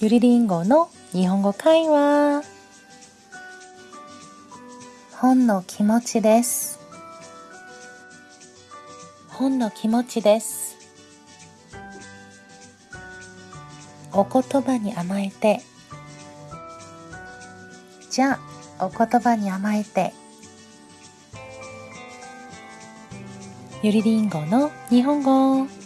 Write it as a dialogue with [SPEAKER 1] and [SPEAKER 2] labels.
[SPEAKER 1] ゆりりんごの日本語会話。本の気持ちです。本の気持ちです。お言葉に甘えて。じゃあお言葉に甘えて。ゆりりんごの日本語。